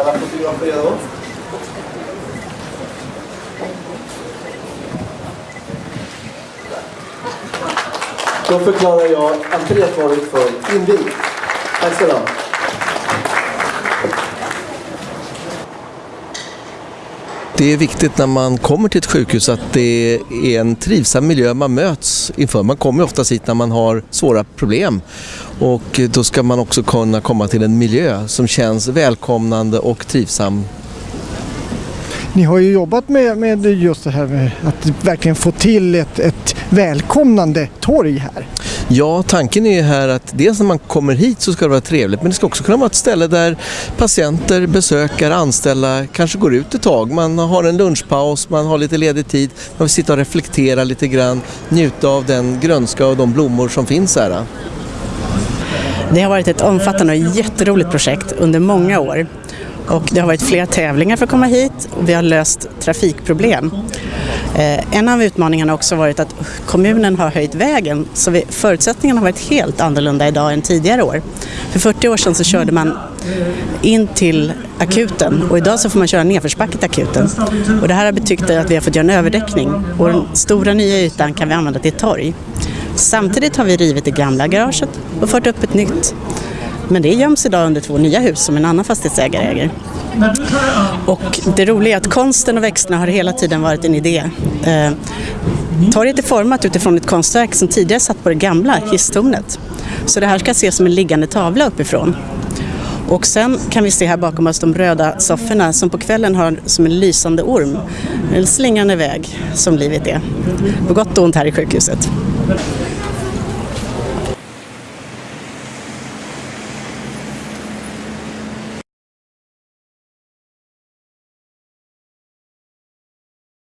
Alla fotografer redo? Då förklarar jag entrétorget för invigt. Tack ska du ha. Det är viktigt när man kommer till ett sjukhus att det är en trivsam miljö man möts inför. Man kommer ofta hit när man har svåra problem och då ska man också kunna komma till en miljö som känns välkomnande och trivsam. Ni har ju jobbat med, med just det här med att verkligen få till ett, ett välkomnande torg här. Ja, tanken är ju här att dels när man kommer hit så ska det vara trevligt men det ska också kunna vara ett ställe där patienter, besökare, anställda kanske går ut ett tag. Man har en lunchpaus, man har lite ledig tid, man vill sitta och reflektera lite grann, njuta av den grönska och de blommor som finns här. Det har varit ett omfattande och jätteroligt projekt under många år. Och det har varit flera tävlingar för att komma hit och vi har löst trafikproblem. Eh, en av utmaningarna har också varit att kommunen har höjt vägen så vi, förutsättningarna har varit helt annorlunda idag än tidigare år. För 40 år sedan så körde man in till akuten och idag så får man köra nedförsbacke till akuten. Och det här har betytt att vi har fått göra en överdäckning och den stora nya ytan kan vi använda till torg. Samtidigt har vi rivit det gamla garaget och fört upp ett nytt. Men det göms idag under två nya hus som en annan fastighetsägare äger. Och det roliga är att konsten och växterna har hela tiden varit en idé. Eh, torget är format utifrån ett konstverk som tidigare satt på det gamla hisstornet. Så det här ska ses som en liggande tavla uppifrån. Och sen kan vi se här bakom oss de röda sofforna som på kvällen har som en lysande orm. En slingande väg som livet är. På gott och ont här i sjukhuset.